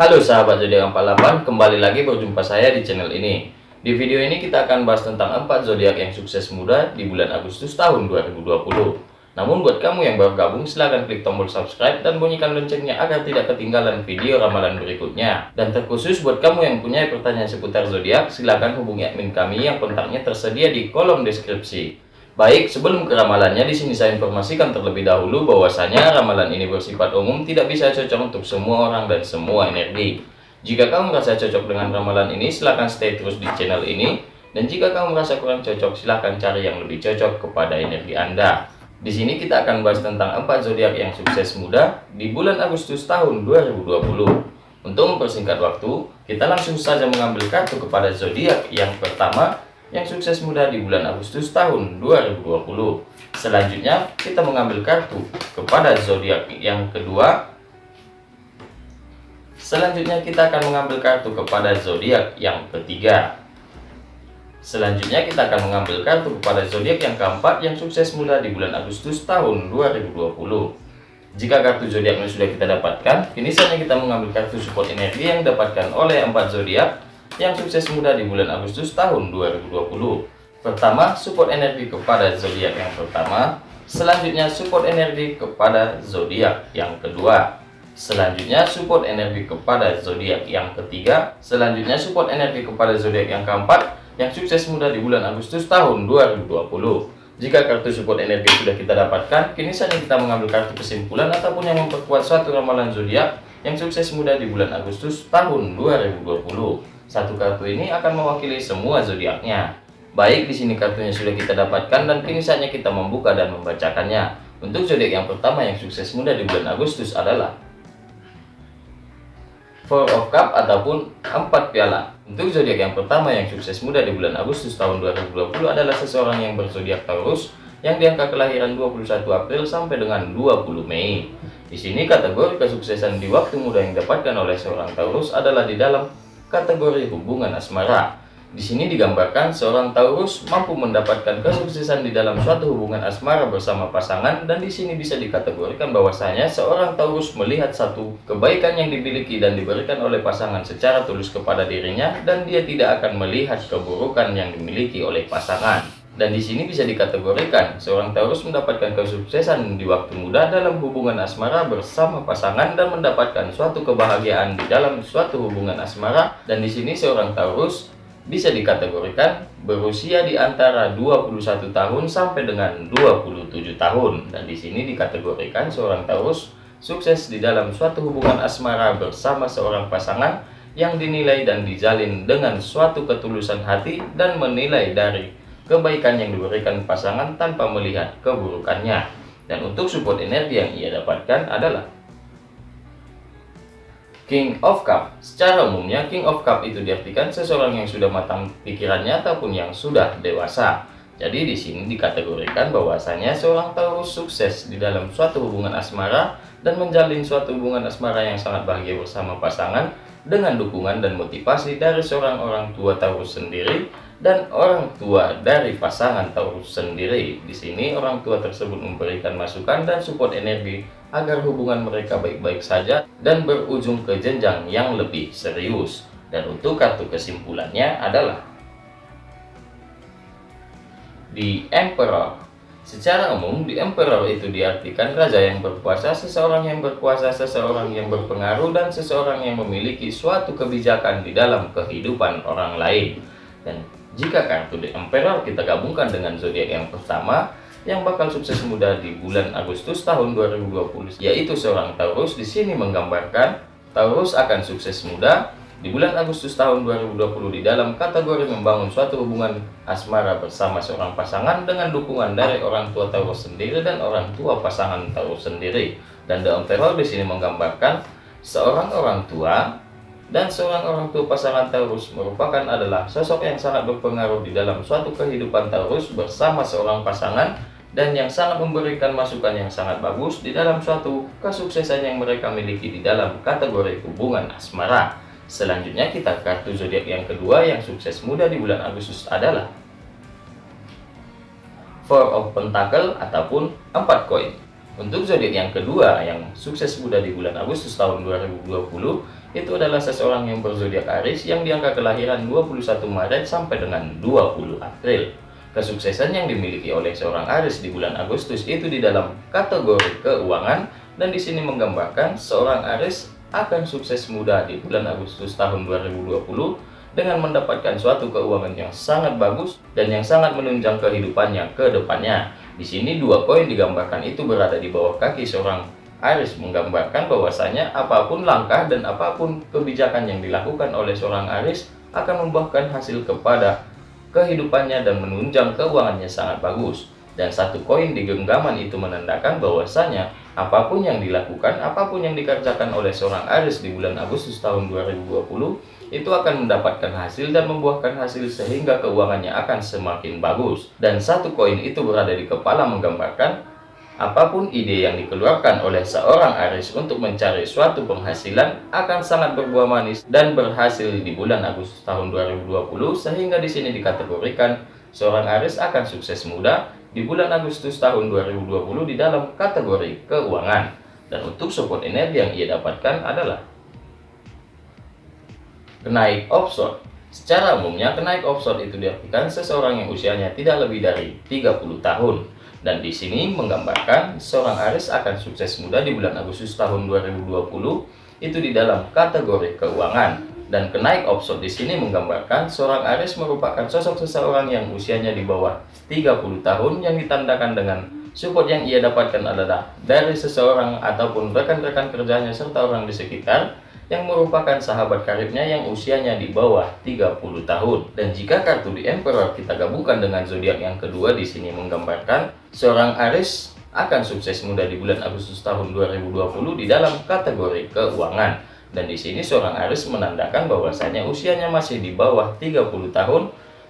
Halo sahabat zodiak 48, kembali lagi berjumpa saya di channel ini. Di video ini kita akan bahas tentang 4 zodiak yang sukses muda di bulan Agustus tahun 2020. Namun buat kamu yang baru gabung silahkan klik tombol subscribe dan bunyikan loncengnya agar tidak ketinggalan video ramalan berikutnya. Dan terkhusus buat kamu yang punya pertanyaan seputar zodiak, silahkan hubungi admin kami yang kontaknya tersedia di kolom deskripsi. Baik, sebelum ke ramalannya, di sini saya informasikan terlebih dahulu bahwasanya ramalan ini bersifat umum, tidak bisa cocok untuk semua orang dan semua energi. Jika kamu merasa cocok dengan ramalan ini, silahkan stay terus di channel ini. Dan jika kamu merasa kurang cocok, silahkan cari yang lebih cocok kepada energi Anda. Di sini kita akan bahas tentang 4 zodiak yang sukses muda di bulan Agustus tahun 2020. Untuk mempersingkat waktu, kita langsung saja mengambil kartu kepada zodiak yang pertama, yang sukses muda di bulan Agustus tahun 2020. Selanjutnya, kita mengambil kartu kepada zodiak yang kedua. Selanjutnya, kita akan mengambil kartu kepada zodiak yang ketiga. Selanjutnya, kita akan mengambil kartu kepada zodiak yang keempat yang sukses muda di bulan Agustus tahun 2020. Jika kartu zodiaknya sudah kita dapatkan, kini saatnya kita mengambil kartu support energi yang didapatkan oleh empat zodiak yang sukses muda di bulan Agustus tahun 2020. Pertama, support energi kepada zodiak yang pertama. Selanjutnya, support energi kepada zodiak yang kedua. Selanjutnya, support energi kepada zodiak yang ketiga. Selanjutnya, support energi kepada zodiak yang keempat yang sukses muda di bulan Agustus tahun 2020. Jika kartu support energi sudah kita dapatkan, kini saatnya kita mengambil kartu kesimpulan ataupun yang memperkuat suatu ramalan zodiak yang sukses muda di bulan Agustus tahun 2020. Satu kartu ini akan mewakili semua zodiaknya. Baik, di sini kartunya sudah kita dapatkan dan kini saatnya kita membuka dan membacakannya. Untuk zodiak yang pertama yang sukses muda di bulan Agustus adalah Four of Cup ataupun empat piala. Untuk zodiak yang pertama yang sukses muda di bulan Agustus tahun 2020 adalah seseorang yang berzodiak Taurus yang di angka kelahiran 21 April sampai dengan 20 Mei. Di sini kategori kesuksesan di waktu muda yang didapatkan oleh seorang Taurus adalah di dalam kategori hubungan asmara. Di sini digambarkan seorang Taurus mampu mendapatkan kesuksesan di dalam suatu hubungan asmara bersama pasangan dan di sini bisa dikategorikan bahwasanya seorang Taurus melihat satu kebaikan yang dimiliki dan diberikan oleh pasangan secara tulus kepada dirinya dan dia tidak akan melihat keburukan yang dimiliki oleh pasangan. Dan di sini bisa dikategorikan seorang Taurus mendapatkan kesuksesan di waktu muda dalam hubungan asmara bersama pasangan dan mendapatkan suatu kebahagiaan di dalam suatu hubungan asmara. Dan di sini seorang Taurus bisa dikategorikan berusia di antara 21 tahun sampai dengan 27 tahun. Dan di sini dikategorikan seorang Taurus sukses di dalam suatu hubungan asmara bersama seorang pasangan yang dinilai dan dijalin dengan suatu ketulusan hati dan menilai dari kebaikan yang diberikan pasangan tanpa melihat keburukannya. Dan untuk support energi yang ia dapatkan adalah King of Cup. Secara umumnya, King of Cup itu diartikan seseorang yang sudah matang pikirannya ataupun yang sudah dewasa. Jadi di sini dikategorikan bahwasanya seorang Taurus sukses di dalam suatu hubungan asmara dan menjalin suatu hubungan asmara yang sangat bahagia bersama pasangan dengan dukungan dan motivasi dari seorang orang tua Taurus sendiri dan orang tua dari pasangan Taurus sendiri. Di sini orang tua tersebut memberikan masukan dan support energi agar hubungan mereka baik-baik saja dan berujung ke jenjang yang lebih serius. Dan untuk kartu kesimpulannya adalah di Emperor. Secara umum, di Emperor itu diartikan raja yang berkuasa, seseorang yang berkuasa, seseorang yang berpengaruh, dan seseorang yang memiliki suatu kebijakan di dalam kehidupan orang lain. Dan jika kartu The Emperor kita gabungkan dengan zodiak yang pertama, yang bakal sukses muda di bulan Agustus tahun 2020, yaitu seorang Taurus, di sini menggambarkan Taurus akan sukses muda di bulan Agustus tahun 2020 di dalam kategori membangun suatu hubungan asmara bersama seorang pasangan dengan dukungan dari orang tua Taurus sendiri dan orang tua pasangan Taurus sendiri. Dan The Emperor di sini menggambarkan seorang orang tua dan seorang orang tua pasangan Taurus merupakan adalah sosok yang sangat berpengaruh di dalam suatu kehidupan Taurus bersama seorang pasangan dan yang sangat memberikan masukan yang sangat bagus di dalam suatu kesuksesan yang mereka miliki di dalam kategori hubungan asmara. Selanjutnya kita kartu zodiak yang kedua yang sukses muda di bulan Agustus adalah Four of Pentacle ataupun empat koin. Untuk zodiak yang kedua yang sukses muda di bulan Agustus tahun 2020 itu adalah seseorang yang berzodiak Aries yang diangka kelahiran 21 Maret sampai dengan 20 April. Kesuksesan yang dimiliki oleh seorang Aries di bulan Agustus itu di dalam kategori keuangan dan di sini menggambarkan seorang Aries akan sukses muda di bulan Agustus tahun 2020 dengan mendapatkan suatu keuangan yang sangat bagus dan yang sangat menunjang kehidupannya ke depannya. Di sini dua koin digambarkan itu berada di bawah kaki seorang Aries menggambarkan bahwasanya apa pun langkah dan apa pun kebijakan yang dilakukan oleh seorang Aries akan membuahkan hasil kepada kehidupannya dan menunjang keuangannya sangat bagus. Dan satu koin di genggaman itu menandakan bahwasanya apa pun yang dilakukan, apa pun yang dikerjakan oleh seorang Aries di bulan Agustus tahun 2020 itu akan mendapatkan hasil dan membuahkan hasil sehingga keuangannya akan semakin bagus. Dan satu koin itu berada di kepala menggambarkan Apa pun ide yang dikeluarkan oleh seorang Aries untuk mencari suatu penghasilan akan sangat berbuah manis dan berhasil di bulan Agustus tahun 2020 sehingga di sini dikategorikan seorang Aries akan sukses muda di bulan Agustus tahun 2020 di dalam kategori keuangan. Dan untuk support energi yang ia dapatkan adalah kenaik offshore. Secara umumnya kenaik offshore itu diartikan seseorang yang usianya tidak lebih dari 30 tahun dan di sini menggambarkan seorang Aries akan sukses muda di bulan Agustus tahun 2020 itu di dalam kategori keuangan. Dan kenaik offshore di sini menggambarkan seorang Aries merupakan sosok seseorang yang usianya di bawah 30 tahun yang ditandakan dengan support yang ia dapatkan adalah dari seseorang ataupun rekan-rekan kerjanya serta orang di sekitar yang merupakan sahabat karibnya yang usianya di bawah 30 tahun. Dan jika kartu di Emperor kita gabungkan dengan zodiak yang kedua di sini menggambarkan seorang Aries akan sukses muda di bulan Agustus tahun 2020 di dalam kategori keuangan. Dan di sini seorang Aries menandakan bahwasanya usianya masih di bawah 30 tahun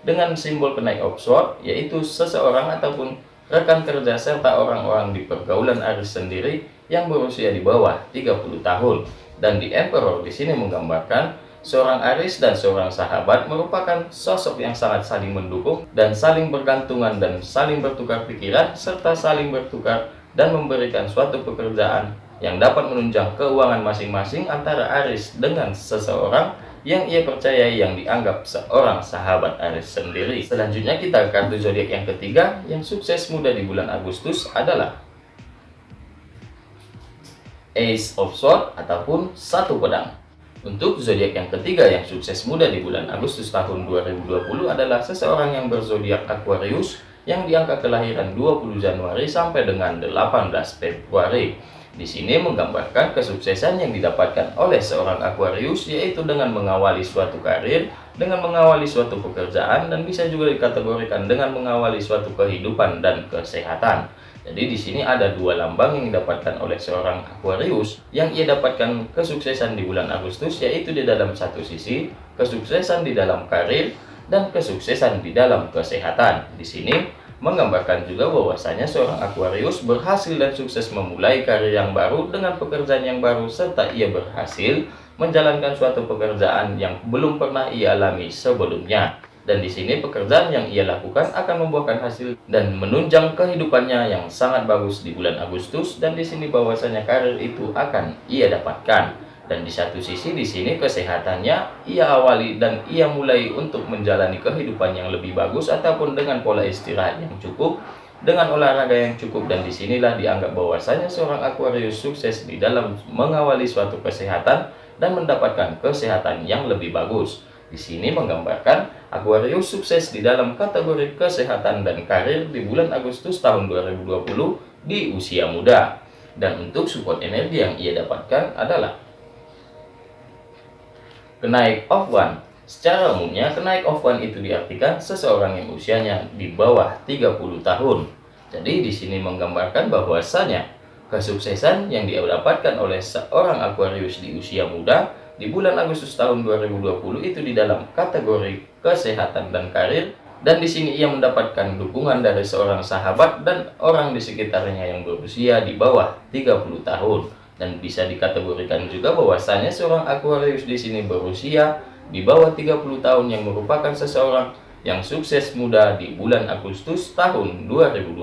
dengan simbol kenaik offshore yaitu seseorang ataupun rekan kerja serta orang-orang di pergaulan Aries sendiri yang berusia di bawah 30 tahun. Dan di Emperor di sini menggambarkan seorang Aris dan seorang sahabat merupakan sosok yang sangat saling mendukung dan saling bergantungan dan saling bertukar pikiran serta saling bertukar dan memberikan suatu pekerjaan yang dapat menunjang keuangan masing-masing antara Aris dengan seseorang yang ia percayai yang dianggap seorang sahabat Aris sendiri. Selanjutnya kita kartu zodiak yang ketiga yang sukses muda di bulan Agustus adalah Ace of Swords ataupun satu pedang. Untuk zodiak yang ketiga yang sukses muda di bulan Agustus tahun 2020 adalah seseorang yang berzodiak Aquarius yang diangka kelahiran 20 Januari sampai dengan 18 Februari. Di sini menggambarkan kesuksesan yang didapatkan oleh seorang Aquarius yaitu dengan mengawali suatu karir, dengan mengawali suatu pekerjaan dan bisa juga dikategorikan dengan mengawali suatu kehidupan dan kesehatan. Jadi di sini ada dua lambang yang didapatkan oleh seorang Aquarius yang ia dapatkan kesuksesan di bulan Agustus yaitu di dalam satu sisi kesuksesan di dalam karir dan kesuksesan di dalam kesehatan. Di sini menggambarkan juga bahwasanya seorang Aquarius berhasil dan sukses memulai karir yang baru dengan pekerjaan yang baru serta ia berhasil menjalankan suatu pekerjaan yang belum pernah ia alami sebelumnya. Dan di sini pekerjaan yang ia lakukan akan membuahkan hasil dan menunjang kehidupannya yang sangat bagus di bulan Agustus dan di sini bahwasanya karir itu akan ia dapatkan dan di satu sisi di sini kesehatannya ia awali dan ia mulai untuk menjalani kehidupan yang lebih bagus ataupun dengan pola istirahat yang cukup dengan olahraga yang cukup dan di sinilah dianggap bahwasanya seorang Aquarius sukses di dalam mengawali suatu kesehatan dan mendapatkan kesehatan yang lebih bagus. Di sini menggambarkan Aquarius sukses di dalam kategori kesehatan dan karir di bulan Agustus tahun 2020 di usia muda. Dan untuk support energi yang ia dapatkan adalah kenaik of one. Secara umumnya, kenaik of one itu diartikan seseorang yang usianya di bawah 30 tahun. Jadi di sini menggambarkan bahwasanya kesuksesan yang dia dapatkan oleh seorang Aquarius di usia muda di bulan Agustus tahun 2020 itu di dalam kategori kesehatan dan karir dan di sini ia mendapatkan dukungan dari seorang sahabat dan orang di sekitarnya yang berusia di bawah 30 tahun dan bisa dikategorikan juga bahwasanya seorang Aquarius di sini berusia di bawah 30 tahun yang merupakan seseorang yang sukses muda di bulan Agustus tahun 2020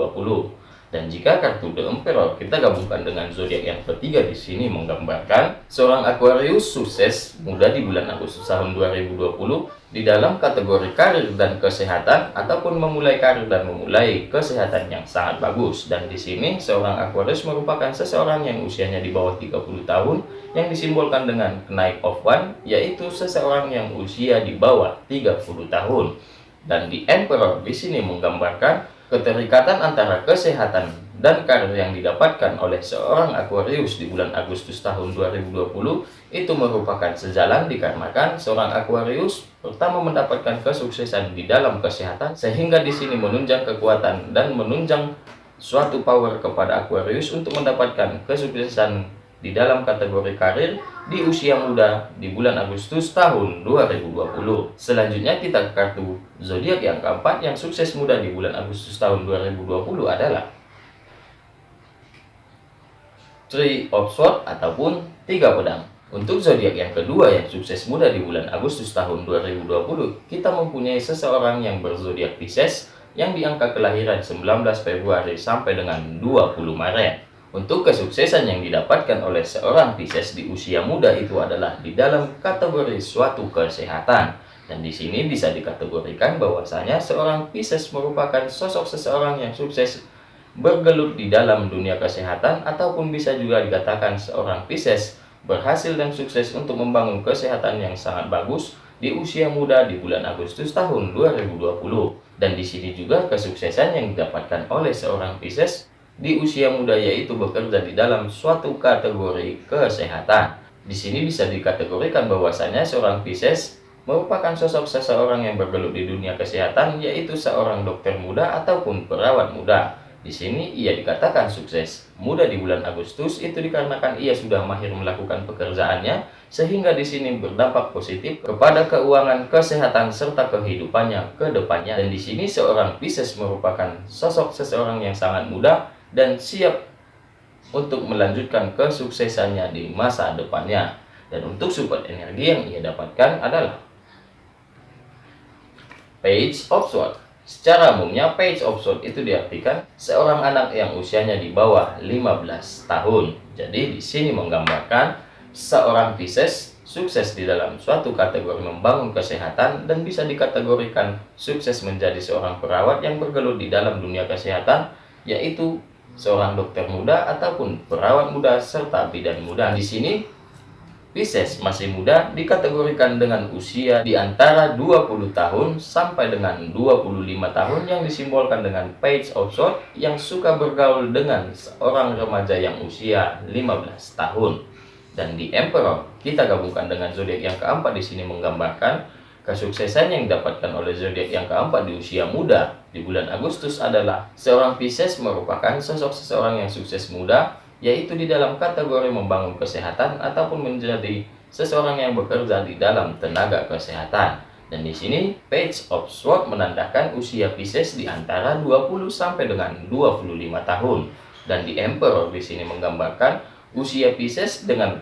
Dan jika kartu The Emperor kita gabungkan dengan zodiak yang ketiga di sini menggambarkan seorang Aquarius sukses muda di bulan Agustus tahun 2020 di dalam kategori karir dan kesehatan ataupun memulai karir dan memulai kesehatan yang sangat bagus. Dan di sini seorang Aquarius merupakan seseorang yang usianya di bawah 30 tahun yang disimbolkan dengan kenaik of one yaitu seseorang yang usia di bawah 30 tahun. Dan di Emperor di sini menggambarkan Keterikatan antara kesehatan dan karir yang didapatkan oleh seorang Aquarius di bulan Agustus tahun 2020 itu merupakan sejalan dikarenakan seorang Aquarius pertama mendapatkan kesuksesan di dalam kesehatan sehingga di sini menunjang kekuatan dan menunjang suatu power kepada Aquarius untuk mendapatkan kesuksesan di dalam kategori karir di usia muda di bulan Agustus tahun 2020. Selanjutnya kita ke kartu zodiak yang keempat yang sukses muda di bulan Agustus tahun 2020 adalah Three of Swords ataupun tiga pedang. Untuk zodiak yang kedua yang sukses muda di bulan Agustus tahun 2020, kita mempunyai seseorang yang berzodiak Pisces yang di angka kelahiran 19 Februari sampai dengan 20 Maret. Untuk kesuksesan yang didapatkan oleh seorang Pisces di usia muda itu adalah di dalam kategori suatu kesehatan. Dan di sini bisa dikategorikan bahwasanya seorang Pisces merupakan sosok seseorang yang sukses bergelut di dalam dunia kesehatan ataupun bisa juga dikatakan seorang Pisces berhasil dan sukses untuk membangun kesehatan yang sangat bagus di usia muda di bulan Agustus tahun 2020. Dan di sini juga kesuksesan yang didapatkan oleh seorang Pisces di usia muda yaitu bekerja di dalam suatu kategori kesehatan. Di sini bisa dikategorikan bahwasanya seorang Pisces merupakan sosok seseorang yang bergelut di dunia kesehatan yaitu seorang dokter muda ataupun perawat muda. Di sini ia dikatakan sukses. Muda di bulan Agustus itu dikarenakan ia sudah mahir melakukan pekerjaannya sehingga di sini berdampak positif kepada keuangan, kesehatan serta kehidupannya ke depannya. Dan di sini seorang Pisces merupakan sosok seseorang yang sangat muda dan siap untuk melanjutkan kesuksesannya di masa depannya. Dan untuk support energi yang ia dapatkan adalah Page of Swords. Secara umumnya Page of Swords itu diartikan seorang anak yang usianya di bawah 15 tahun. Jadi di sini menggambarkan seorang Pisces sukses di dalam suatu kategori membangun kesehatan dan bisa dikategorikan sukses menjadi seorang perawat yang bergelut di dalam dunia kesehatan yaitu seorang dokter muda ataupun perawat muda serta bidan muda. Di sini Pisces masih muda dikategorikan dengan usia di antara 20 tahun sampai dengan 25 tahun yang disimbolkan dengan Page of Swords yang suka bergaul dengan seorang remaja yang usia 15 tahun. Dan di Emperor kita gabungkan dengan zodiak yang keempat di sini menggambarkan Kesuksesan yang didapatkan oleh zodiak yang keempat di usia muda di bulan Agustus adalah seorang Pisces merupakan sosok seseorang yang sukses muda, yaitu di dalam kategori membangun kesehatan ataupun menjadi seseorang yang bekerja di dalam tenaga kesehatan. Dan di sini Page of Swords menandakan usia Pisces di antara 20 sampai dengan 25 tahun. Dan di Emperor di sini menggambarkan usia Pisces dengan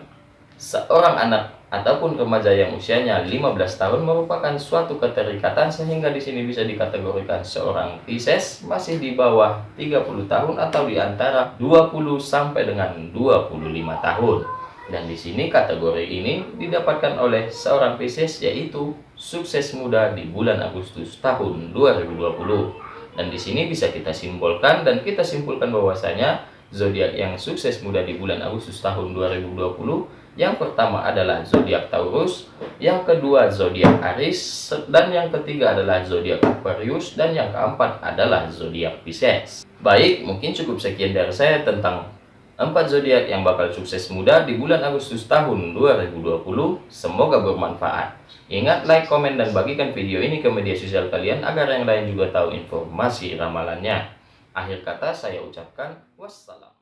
seorang anak ataupun remaja yang usianya 15 tahun merupakan suatu keterikatan sehingga di sini bisa dikategorikan seorang Pisces masih di bawah 30 tahun atau di antara 20 sampai dengan 25 tahun. Dan di sini kategori ini didapatkan oleh seorang Pisces yaitu sukses muda di bulan Agustus tahun 2020. Dan di sini bisa kita simbolkan dan kita simpulkan bahwasanya zodiak yang sukses muda di bulan Agustus tahun 2020 yang pertama adalah zodiak Taurus, yang kedua zodiak Aries, dan yang ketiga adalah zodiak Aquarius, dan yang keempat adalah zodiak Pisces. Baik, mungkin cukup sekian dari saya tentang empat zodiak yang bakal sukses muda di bulan Agustus tahun 2020. Semoga bermanfaat. Ingat like, komen, dan bagikan video ini ke media sosial kalian agar yang lain juga tahu informasi ramalannya. Akhir kata saya ucapkan wassalam.